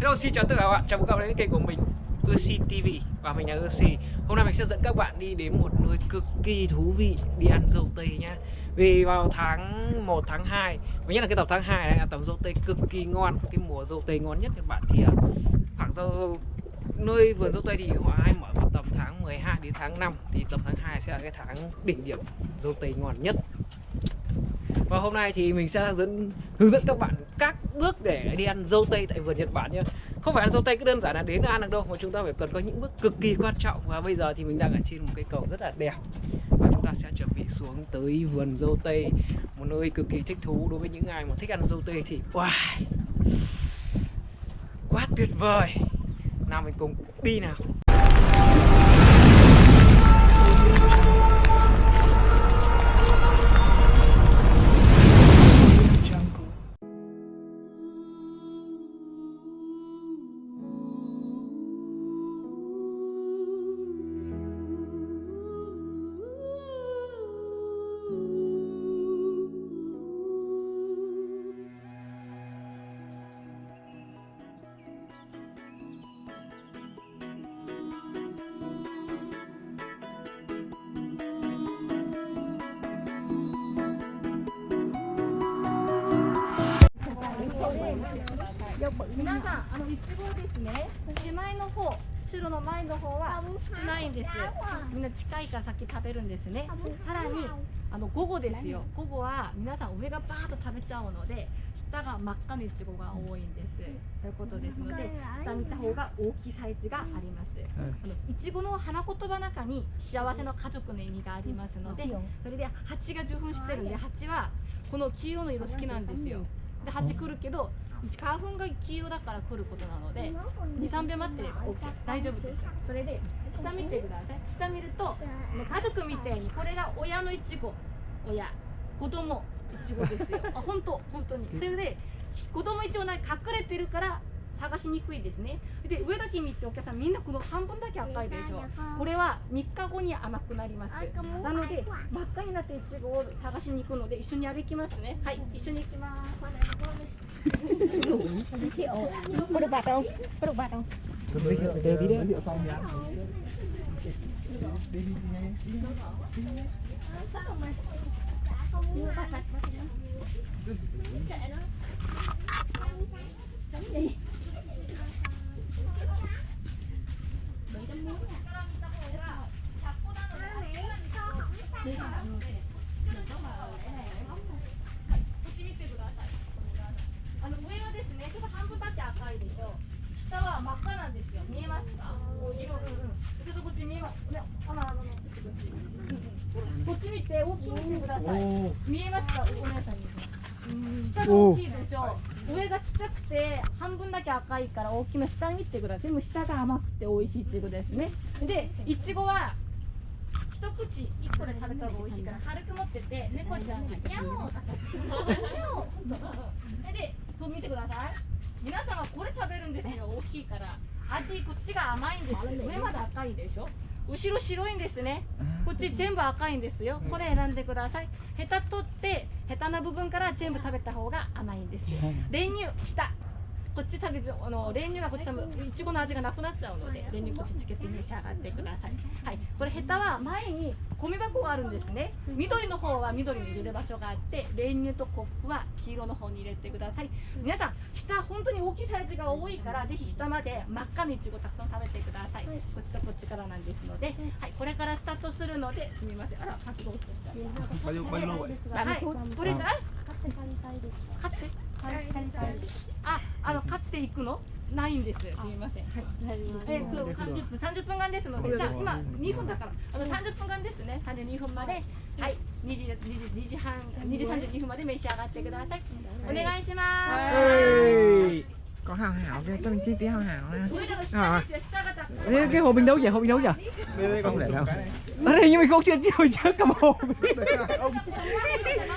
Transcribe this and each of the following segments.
Hello xin chào tất cả các bạn, chào mừng các bạn đến kênh của mình Ursi TV và mình là Ursi. Hôm nay mình sẽ dẫn các bạn đi đến một nơi cực kỳ thú vị đi ăn dâu tây nhá. Vì vào tháng 1 tháng 2 Và nhất là cái tầm tháng 2 này là tầm dâu tây cực kỳ ngon. Cái mùa dâu tây ngon nhất các bạn thì à, khoảng dâu nơi vườn dâu tây thì họ hay mở vào tầm tháng 12 đến tháng 5 Thì tầm tháng 2 sẽ là cái tháng đỉnh điểm dâu tây ngon nhất và hôm nay thì mình sẽ dẫn, hướng dẫn các bạn các bước để đi ăn dâu tây tại vườn Nhật Bản nhé. Không phải ăn dâu tây cứ đơn giản là đến ăn được đâu, mà chúng ta phải cần có những bước cực kỳ quan trọng. Và bây giờ thì mình đang ở trên một cây cầu rất là đẹp. Và chúng ta sẽ chuẩn bị xuống tới vườn dâu tây. Một nơi cực kỳ thích thú đối với những ai mà thích ăn dâu tây thì wow quá tuyệt vời. Nào mình cùng đi nào. あのいちごですね。手前の方、白の前の方は少ないんです。みんな近いから先食べるんですね。さらにあの午後ですよ。午後は皆さん上がバーッと食べちゃうので、下が真っ赤のいちごが多いんです。そういうことですので、下見た方が大きいサイズがあります。あのいちごの花言葉の中に幸せの家族の意味がありますので、それで蜂が受粉してるんで、蜂はこの黄色の色好きなんですよ。で蜂来るけど花粉が黄色だから来ることなので23秒待ってれば OK 大丈夫です。それで下見てください。下見るともう家族みたいにこれが親のいちご。親。子供いちごですよ。あ本当本当に。それで子供いちごが隠れてるから探しにくいですね。で上だけ見てお客さんみんなこの半分だけ赤いでしょ。これは3日後に甘くなります。なので真っ赤になっていちごを探しに行くので一緒に歩きますね。はい一緒に行きます Có được bạt không? Có được bạt không? Đi đi đi đi. Đi đi đi. Sao mà không bạc bạc bạc. Chạy nó. Đánh đi. Đi. あの上はですね、ちょっと半分だけ赤いでしょ。下は真っ赤なんですよ。見えますか？お色、うんうん。ちょっとこっち見えます？ね、あのあのこっちこっち。見て大きく見てください。見えますか？お姉さんに。下が大きいでしょ。上がちっちゃくて半分だけ赤いから大きな下見てください。全部下が甘くて美味しいいちごですね。で、いちごは一口一個で食べた方が美味しいから軽く持ってて猫ちゃんがニャオニャオでこう見てください。皆さんはこれ食べるんですよ。大きいから。味こっちが甘いんです上まで赤いでしょ。後ろ白いんですね。こっち全部赤いんですよ。これ選んでください。ヘタ取ってヘタの部分から全部食べた方が甘いんです練乳下こっち食べてあの練乳がこっち食べいちごの味がなくなっちゃうので練乳こっちつけて召し上がってください。はい。これヘタは前に米箱があるんですね。緑の方は緑に入れる場所があって練乳とコップは黄色の方に入れてください。皆さん下本当に大きいサイズが多いからぜひ下まで真っ赤ないちごたくさん食べてください。こっちとこっちからなんですのではい。これからスタートするのですみません。あらパッと。落ちとしたはい。これから？買ってあ、あの買っていくの？ないんです。すみません。えー、と三十分三十分間ですので、じゃあ今二分だから、あの三十分間ですね。三十二分まで、はい、二時二時二時半二時三十二分まで召し上がってください。お願いします。Ê, có hào hảo kia cho mình xin tí hào hảo nha Thế cái hồ mình đấu vậy? Hồ mình đấu vậy? Đây, không lẽ đâu. Ở đây nhưng mình không chưa chưa chưa cầm hồ.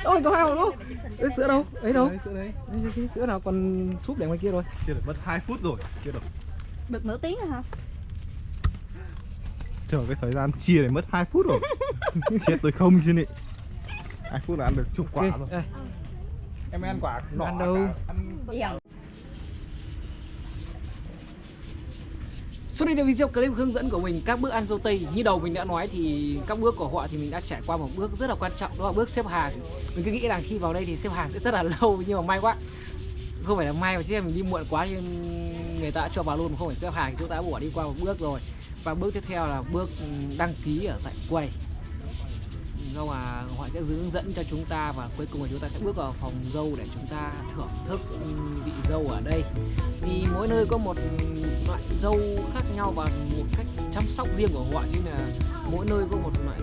Ôi có hai hồ luôn. Đấy, sữa đâu? Ấy đâu? Sữa đấy. Đấy, sữa nào còn súp để ngoài kia rồi. Chưa được mất 2 phút rồi. Chưa được. Được nửa tiếng rồi hả? Chờ cái thời gian chia để mất 2 phút rồi. Chết tôi không xin ý. 2 phút là ăn được chục quả okay. rồi. Đây. Em ăn quả nọ. Ăn đâu? Ăn... Sau đây là video clip hướng dẫn của mình, các bước ăn dâu tây, Như đầu mình đã nói thì các bước của họ thì mình đã trải qua một bước rất là quan trọng, Đó là bước xếp hàng. Mình cứ nghĩ rằng khi vào đây thì xếp hàng sẽ rất là lâu, Nhưng mà may quá. Không phải là may mà chứ mình đi muộn quá nhưng người ta đã cho vào luôn mà không phải xếp hàng, Chúng ta đã bỏ đi qua một bước rồi. Và bước tiếp theo là bước đăng ký ở tại quầy. Do mà họ sẽ hướng dẫn cho chúng ta và cuối cùng là chúng ta sẽ bước vào phòng dâu để chúng ta thưởng thức vị dâu ở đây. Vì mỗi nơi có một loại dâu khác nhau và một cách chăm sóc riêng của họ chứ là mỗi nơi có một loại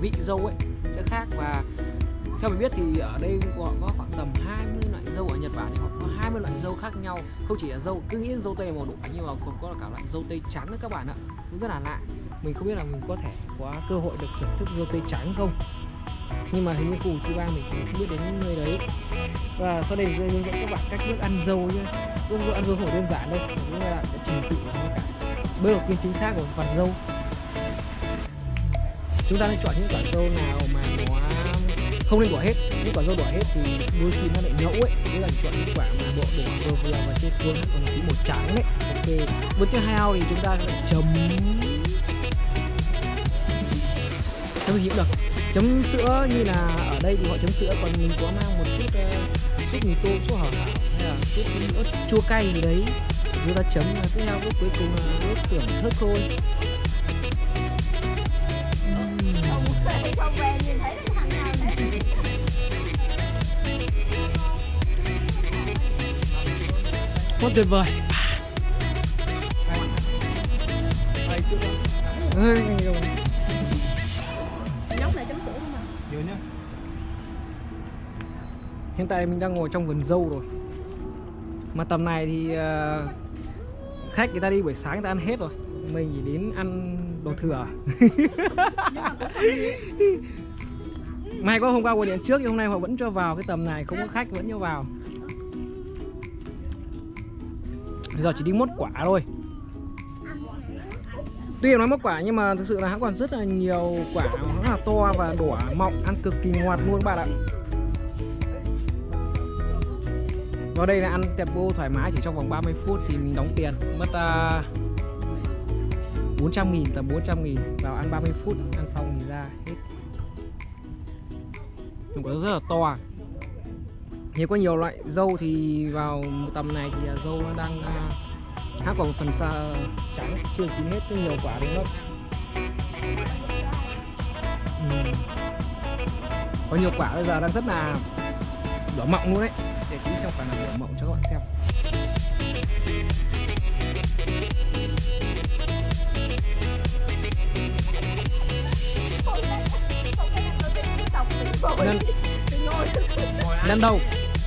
vị dâu ấy sẽ khác. Và theo mình biết thì ở đây họ có khoảng tầm 20 loại dâu ở Nhật Bản thì họ có 20 loại dâu khác nhau. Không chỉ là dâu, cứ nghĩ dâu tây màu đỏ nhưng mà còn có cả loại dâu tây trắng nữa các bạn ạ. Cũng rất là lạ. Mình không biết là mình có thể có cơ hội được thưởng thức dâu tây trắng không? Nhưng mà hình như khu Chiba mình cũng không biết đến nơi đấy. Và sau đây mình sẽ hướng dẫn các bạn cách bước ăn dâu nhé. Bước dâu ăn dâu không đơn giản đâu nhưng mà là cái trình tự của nó cả. Bước đầu tiên chính xác của quả dâu. Chúng ta nên chọn những quả dâu nào mà nó không nên bỏ hết. Những quả dâu bỏ hết thì đôi khi nó lại nhẫu ấy. Tức là chọn những quả mà bộ đỏ vừa vừa và trên cuống còn tí màu trắng đấy ok. Bước tiếp theo thì chúng ta sẽ chấm. Chấm gì cũng được chấm sữa như là ở đây thì họ chấm sữa còn mình có mang một chút uh, súp mì tôm súp hảo hảo hay là chút nữa chua cay gì đấy. Chúng ta chấm và tiếp theo cuối cùng là bước thưởng thức thôi quá tuyệt vời. Nhóc Hiện tại mình đang ngồi trong vườn dâu rồi. Mà tầm này thì uh, khách người ta đi buổi sáng người ta ăn hết rồi. Mình chỉ đến ăn đồ thừa. May quá hôm qua gọi điện trước nhưng hôm nay họ vẫn cho vào cái tầm này không có khách vẫn cho vào. Bây giờ chỉ đi mốt quả thôi. Tuy nói mốt quả nhưng mà thực sự là hắn còn rất là nhiều quả nó là to và đỏ mọng ăn cực kỳ ngọt luôn các bạn ạ. Vào đây là ăn tẹp vô thoải mái chỉ trong vòng 30 phút thì mình đóng tiền. Mất à, uh, 400 nghìn tầm 400 nghìn. Vào ăn 30 phút ăn xong thì ra hết. Một có rất là to à. Nếu có nhiều loại dâu thì vào tầm này thì dâu nó đang uh, hát còn phần xa trắng chưa chín hết cái nhiều quả đến lắm. Ừ. có nhiều quả bây giờ đang rất là đỏ mọng luôn đấy để tí xem quả nào đỏ mọng cho các bạn xem. Lần, lần đầu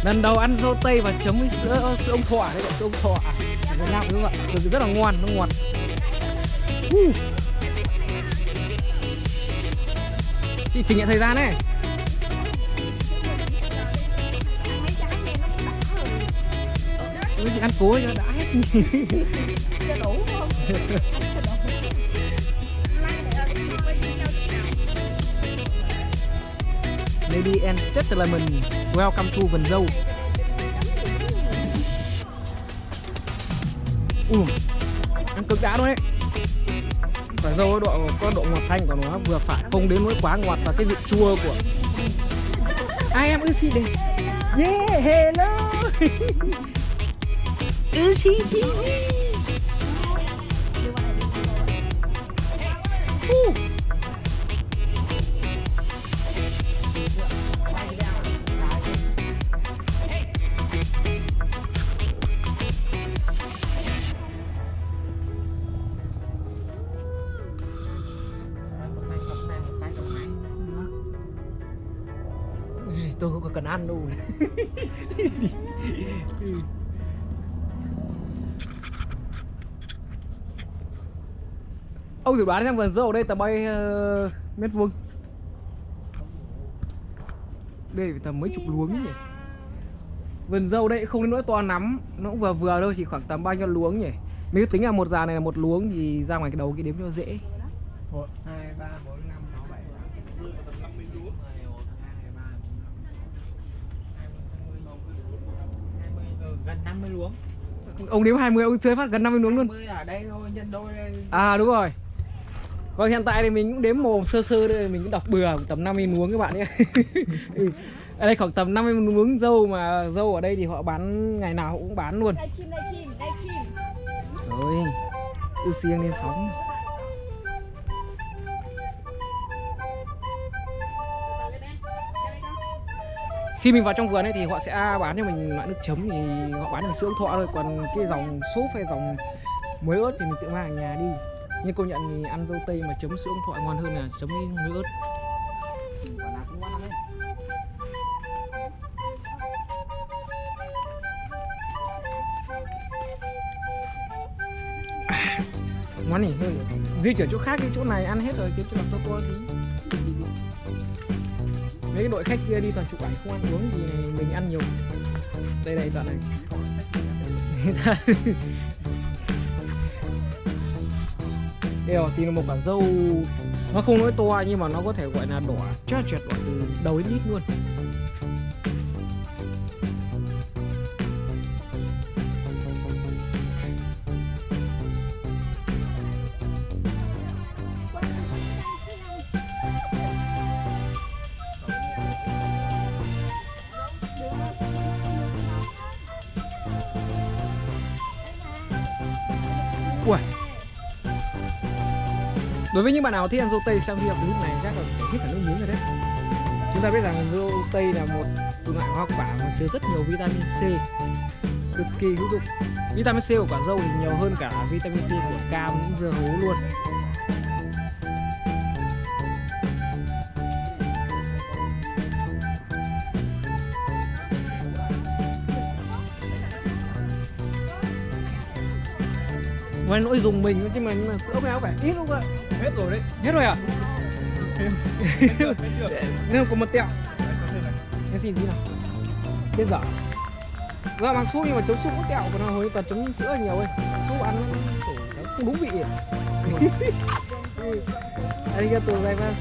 lần đầu ăn dâu tây và chấm với sữa sữa ông thọ đấy sữa ông thọ à, Việt Nam đúng không ạ? Rất là ngon nó ngọt uh. chị chỉnh nhận thời gian đấy ăn cố cho đã hết. Cho đủ không? Lady and gentlemen, welcome to Vân Dâu Ừ, ăn cực đã luôn đấy Quả dâu độ có độ ngọt thanh của nó vừa phải không đến nỗi quá ngọt và cái vị chua của I am Uchi đây Yeah, hello TV uh. tôi không cần ăn đâu ông thử đoán xem vườn dâu ở đây tầm bao nhiêu uh, mét vuông đây tầm mấy chục luống nhỉ vườn dâu đây không đến nỗi to lắm nó cũng vừa vừa đâu chỉ khoảng tầm bao nhiêu luống nhỉ mình tính là một già này là một luống thì ra ngoài cái đầu cái đếm cho dễ một hai ba bốn năm sáu bảy gần 50 luống ông đếm 20 ông chơi phát gần 50 nuống luôn mươi ở đây thôi nhân đôi đây À đúng rồi Vâng hiện tại thì mình cũng đếm mồm sơ sơ đây Mình cũng đọc bừa tầm 50 nuống các bạn nhé Ừ. Ở đây khoảng tầm 50 nuống dâu mà dâu ở đây thì họ bán ngày nào cũng bán luôn Đây kim, đây kim, đây kim. Rồi siêng lên sóng Khi mình vào trong vườn ấy thì họ sẽ bán cho mình loại nước chấm thì họ bán bằng sữa thọ thôi Còn cái dòng súp hay dòng muối ớt thì mình tự mang ở nhà đi nhưng công nhận thì ăn dâu tây mà chấm sữa thoại ngon hơn là chấm với muối ớt. Quả nào cũng ngon lắm ấy món này hơi Di chuyển chỗ khác cái chỗ này ăn hết rồi Kiếm chỗ làm cho cô tí. Mấy cái đội khách kia đi toàn chụp ảnh, không ăn uống gì mình ăn nhiều. Đây đây đoạn này. Đây thì tìm một quả dâu. Nó không nói to nhưng mà nó có thể gọi là đỏ chát chẹt đỏ từ đầu đến đít luôn. Đối với những bạn nào thích ăn dâu tây sau khi đọc clip này chắc là phải hết cả nước miếng rồi đấy. Chúng ta biết rằng dâu tây là một loại hoa quả mà chứa rất nhiều vitamin C Cực kỳ hữu dụng. Vitamin C của quả dâu thì nhiều hơn cả vitamin C của cam, dưa hấu luôn. Ngoài nỗi dùng mình chứ mà nhưng mà sữa béo phải ít không ạ? Hết rồi đấy. Hết rồi à? Nếu có một tẹo. Em xin tí nào. Chết dở. Dạ bằng súp nhưng mà chấm súp có kẹo Còn hồi toàn chấm sữa nhiều ấy. Súp ăn nó không đúng vị Arigato gozaimasu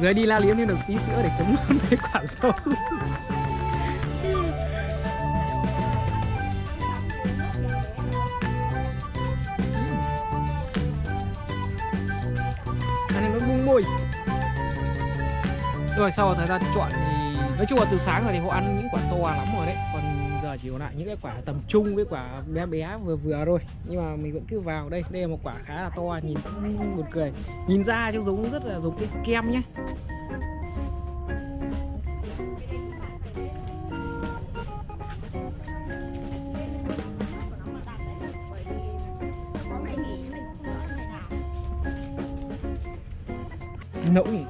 Người đi la liếm thêm được tí sữa để chấm mấy quả dâu rồi sau thời gian chọn thì nói chung là từ sáng rồi thì họ ăn những quả to lắm rồi đấy. Còn giờ chỉ còn lại những cái quả tầm trung với quả bé bé vừa vừa thôi. Nhưng mà mình vẫn cứ vào đây. Đây là một quả khá là to, nhìn cũng buồn cười. Nhìn ra trông giống rất là giống cái kem nhé nỗi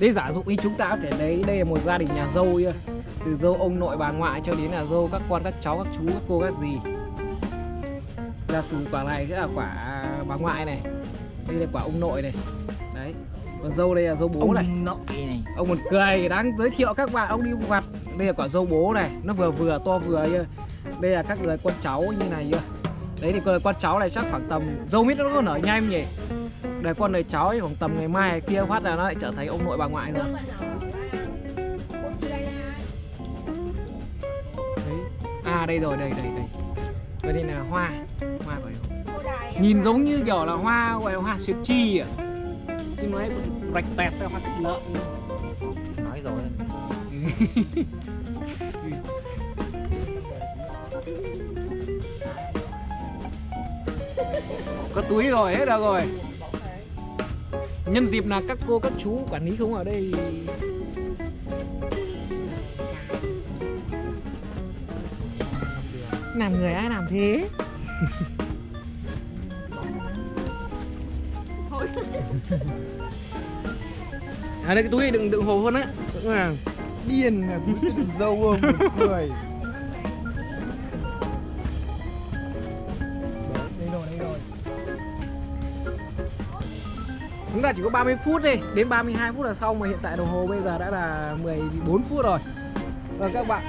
đây giả dụ như chúng ta có thể lấy đây là một gia đình nhà dâu Từ dâu ông nội bà ngoại cho đến là dâu các con các cháu các chú các cô các dì. Giả sử quả này sẽ là quả bà ngoại này Đây là quả ông nội này. Đấy Còn dâu đây là dâu bố này. nội này. Ông một cười đang giới thiệu các bạn ông đi vặt. Đây là quả dâu bố này Nó vừa vừa to vừa kia Đây là các người con cháu như này kia Đấy thì con cháu này chắc khoảng tầm Dâu mít nó có nở nhanh nhỉ Đây con này cháu thì khoảng tầm ngày mai kia phát là nó lại trở thành ông nội bà ngoại rồi. Đấy. À đây rồi đây đây đây. Đây, đây là hoa. Hoa phải Nhìn giống như kiểu là hoa gọi là hoa xuyệt chi à. Chứ nói rạch tẹt ra hoa thịt lợn. Nói rồi. Có túi rồi, hết rồi rồi Nhân dịp là các cô, các chú quản lý không ở đây? Làm người ai làm thế? À đây cái túi đựng đựng hồ hơn á. Đựng là Điên là cũng cái đường dâu không? Một Chúng ta chỉ có 30 phút đi Đến 32 phút là xong mà hiện tại đồng hồ bây giờ đã là 14 phút rồi. Và các bạn.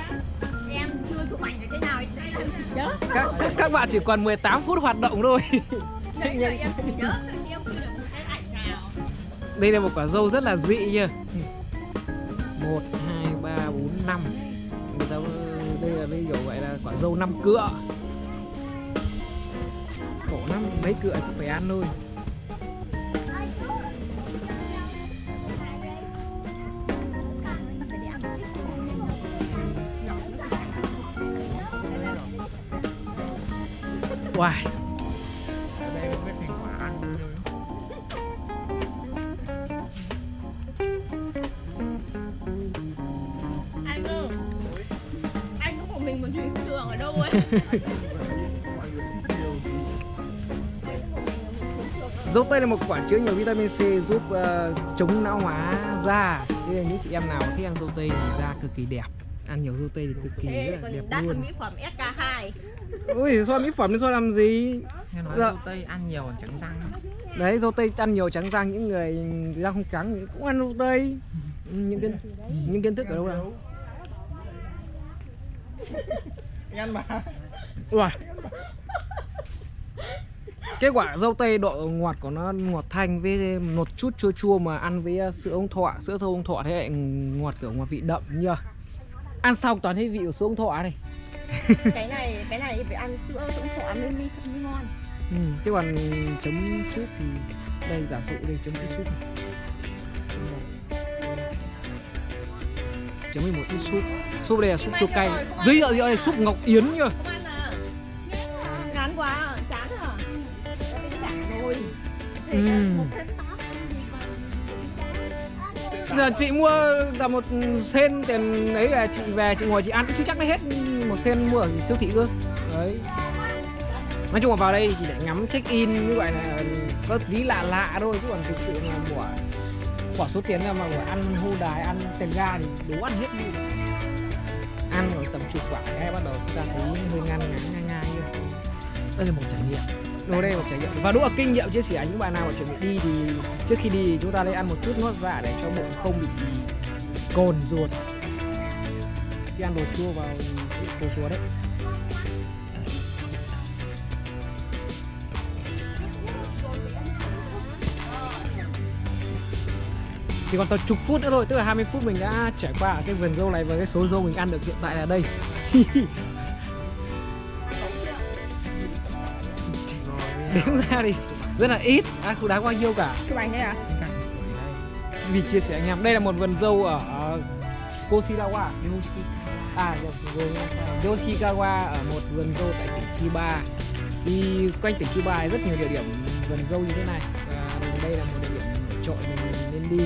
Em chưa chụp ảnh được thế nào đây là chỉ nhớ. Các, các, các bạn chỉ còn 18 phút hoạt động thôi. Đây là em chỉ nhớ em chưa được một cái ảnh nào. Đây là một quả dâu rất là dị nha 1, 2, 3, 4, 5 Người ta đây là ví dụ vậy là quả dâu năm cựa. Khổ lắm mấy cựa cũng phải ăn thôi Wow. Ở đây không biết thành quả ăn rồi anh ơi anh có một mình một trường ở đâu ấy Dâu tây là một quả chứa nhiều vitamin C giúp ờ, chống lão hóa da. Thế nên những chị em nào thích ăn dâu tây thì da cực kỳ đẹp. Ăn nhiều dâu tây thì cực kỳ thế rất là đẹp đắt luôn. hơn mỹ phẩm SK2 Ui, xoa mỹ phẩm thì xoa làm gì? Nghe nói Dạ. dâu tây ăn nhiều trắng răng Đấy, dâu tây ăn nhiều trắng răng những người da không trắng cũng ăn dâu tây. Những kiến những kiến thức ở đâu nào? Ăn mà Ui. Cái quả dâu tây độ ngọt của nó ngọt thanh với một chút chua chua mà ăn với sữa ông thọ, sữa thô ông thọ thế lại ngọt kiểu ngọt vị đậm nhờ. Ăn xong toàn thấy vị của ông thọ này. cái này cái này phải ăn sữa sống thọ mới mới mới ngon. Ừ, chứ còn chấm súp thì đây giả dụ đây chấm cái súp này. chấm với một ít súp. Súp đây là súp chua cay. Dưới rượu rượu này súp ngọc yến ăn à? Ngán quá à, chán à? Đã giờ chị mua là một sen tiền đấy là chị về, chị ngồi chị ăn cũng chưa chắc nó hết một sen mua ở siêu thị cơ. Đấy. Nói chung là vào đây thì chỉ để ngắm check in như vậy là có tí lạ lạ thôi, chứ còn thực sự là bỏ bỏ số tiền ra mà bỏ ăn hô đài, ăn tiền ga thì đủ ăn hết đi. Ăn rồi tầm chục quả cái bắt đầu chúng ta thấy hơi ngăn ngắn ngai ngai như Đây là một trải nghiệm. Đồ đây một trải nghiệm. Và đúng là kinh nghiệm chia sẻ, những bạn nào mà chuẩn bị đi thì trước khi đi chúng ta nên ăn một chút ngót dạ để cho bụng không bị cồn ruột. Khi ăn đồ chua vào đồ chua đấy. Chỉ còn tầm chục phút nữa thôi, tức là 20 phút mình đã trải qua cái vườn dâu này và cái số dâu mình ăn được hiện tại là đây. đếm ra thì rất là ít ăn không đáng bao nhiêu cả. Chụp ảnh đây à vì chia sẻ anh em đây là một vườn dâu ở ở Koshirawa à Yoshikawa ở một vườn dâu tại tỉnh Chiba. Thì quanh tỉnh Chiba rất nhiều địa điểm vườn dâu như thế này. Và đây là một địa điểm nổi trội mình nên đi.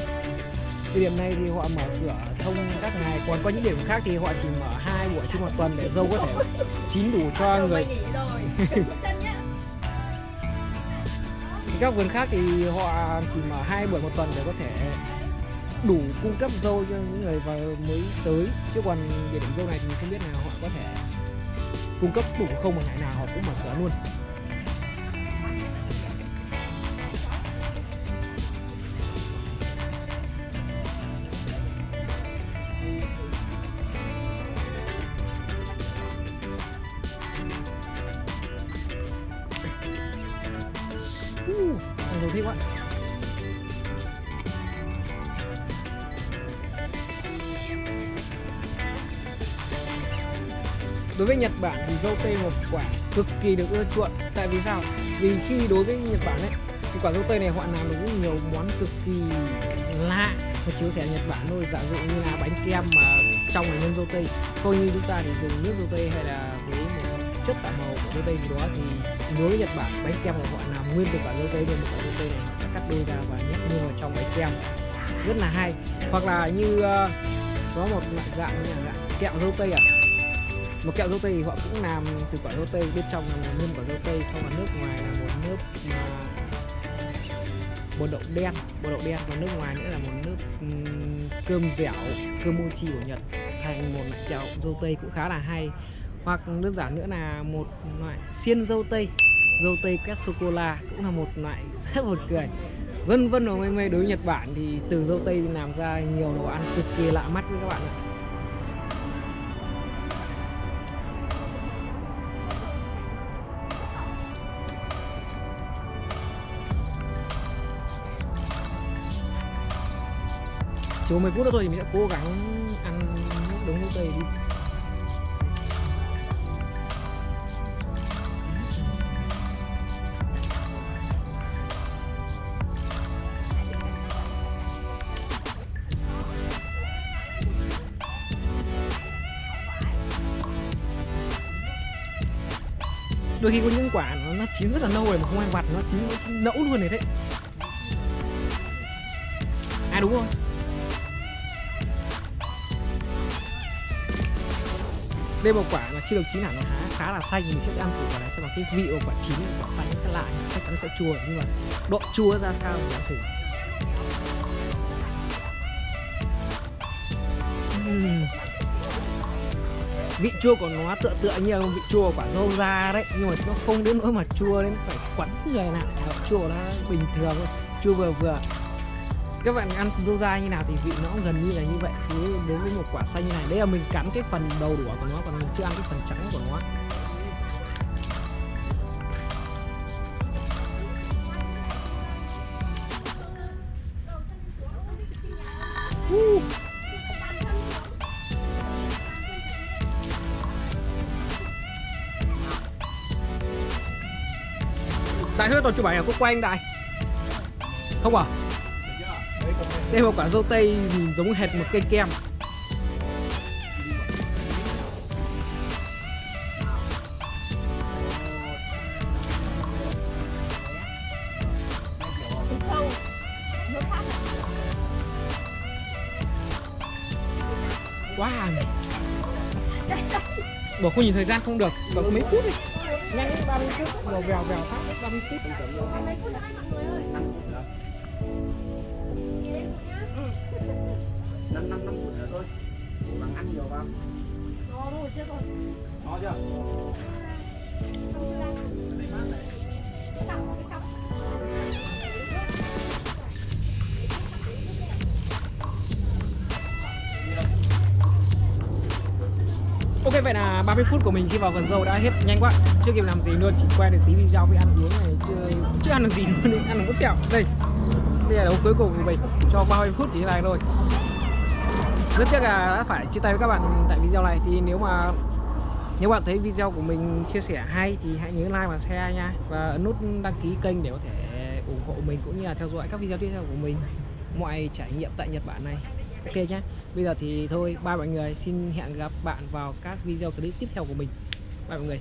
Địa điểm này thì họ mở cửa thông các ngày. Còn có những điểm khác thì họ chỉ mở hai buổi trên một tuần để dâu có thể chín đủ cho người các vườn khác thì họ chỉ mở hai buổi một tuần để có thể đủ cung cấp dâu cho những người vào mới tới. Chứ còn địa điểm dâu này thì không biết là họ có thể cung cấp đủ không, mà ngày nào họ cũng mở cửa luôn. Cực kỳ được ưa chuộng. Tại vì sao? Vì khi đối với Nhật Bản ấy thì quả dâu tây này họ làm được rất nhiều món cực kỳ lạ và chỉ có thể Nhật Bản thôi. Giả dụ như là bánh kem mà trong là nhân dâu tây. Coi như chúng ta thì dùng nước dâu tây hay là với một chất tạo màu của dâu tây gì đó thì đối với Nhật Bản bánh kem của họ làm nguyên từ quả dâu tây nên một quả dâu tây này họ sẽ cắt đôi ra và nhét mua vào trong bánh kem. Rất là hay. Hoặc là như uh, có một loại dạng như là dạng kẹo dâu tây à một kẹo dâu tây thì họ cũng làm từ quả dâu tây bên trong là nguyên quả dâu tây xong là nước ngoài là một nước mà bột đậu đen. Bột đậu đen và nước ngoài nữa là một nước cơm dẻo, cơm mochi của nhật. Thành một kẹo dâu tây cũng khá là hay. Hoặc đơn giản nữa là một loại xiên dâu tây dâu tây quét sô cô la cũng là một loại rất buồn cười. Vân vân và mây mây đối với nhật bản thì từ dâu tây làm ra nhiều đồ ăn cực kỳ lạ mắt với các bạn ạ. Thiếu mấy phút nữa thôi thì mình sẽ cố gắng ăn đống nước tây đi. Đôi khi có những quả nó, nó chín rất là lâu rồi mà không ai vặt nó chín nó nẫu luôn này đấy. À đúng rồi. Đây một quả là chưa được chín hẳn nó khá, khá là xanh. Mình sẽ ăn thử quả này xem là cái vị của quả chín quả xanh sẽ lại chắc chắn sẽ chua. Nhưng mà độ chua ra sao mình ăn thử. Uhm. vị chua của nó tựa tựa như là vị chua của quả dâu da đấy. Nhưng mà nó không đến nỗi mà chua đến phải quắn người nào. Chua nó bình thường thôi. Chua vừa vừa các bạn ăn dâu dai như nào thì vị nó gần như là như vậy. Thế đến với một quả xanh như này. Đây là mình cắn cái phần đầu đũa của nó, còn mình chưa ăn cái phần trắng của nó. Đại thôi tôi chụp ảnh ở quốc quanh đại. Không à? Đây một quả dâu tây nhìn giống hệt một cây kem. Sâu. Wow Bỏ không nhìn thời gian không được. Còn mấy phút đi. Nhanh 30 phút. Vèo vèo vèo phát 30 phút. Ơi năm năm phút nữa thôi. Bằng ăn nhiều vào. Nó rồi chưa rồi. No chưa? Ok vậy là 30 phút của mình khi vào vườn dâu đã hết nhanh quá. Chưa kịp làm gì luôn chỉ quay được tí video với ăn uống này chưa chưa ăn được gì luôn ăn được một kẹo. Đây đây là đấu cuối cùng của mình. Cho 30 phút chỉ này thôi rất tiếc là đã phải chia tay với các bạn tại video này. Thì nếu mà, nếu bạn thấy video của mình chia sẻ hay thì hãy nhớ like và share nha. Và ấn nút đăng ký kênh để có thể ủng hộ mình cũng như là theo dõi các video tiếp theo của mình. Mọi trải nghiệm tại Nhật Bản này. Ok nhé bây giờ thì thôi Ba mọi người. Xin hẹn gặp bạn vào các video clip tiếp theo của mình. Bye mọi người.